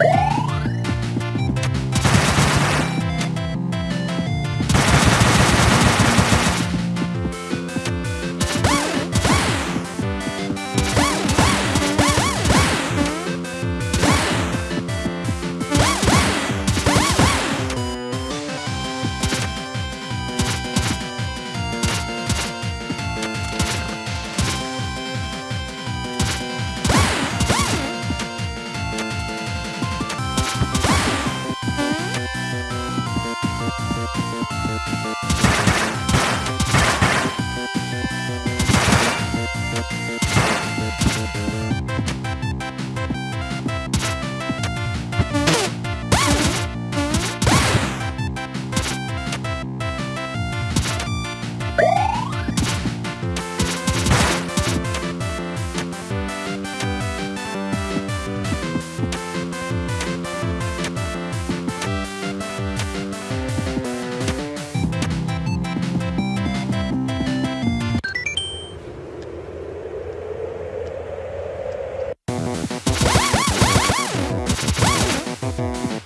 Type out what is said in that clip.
Woo! you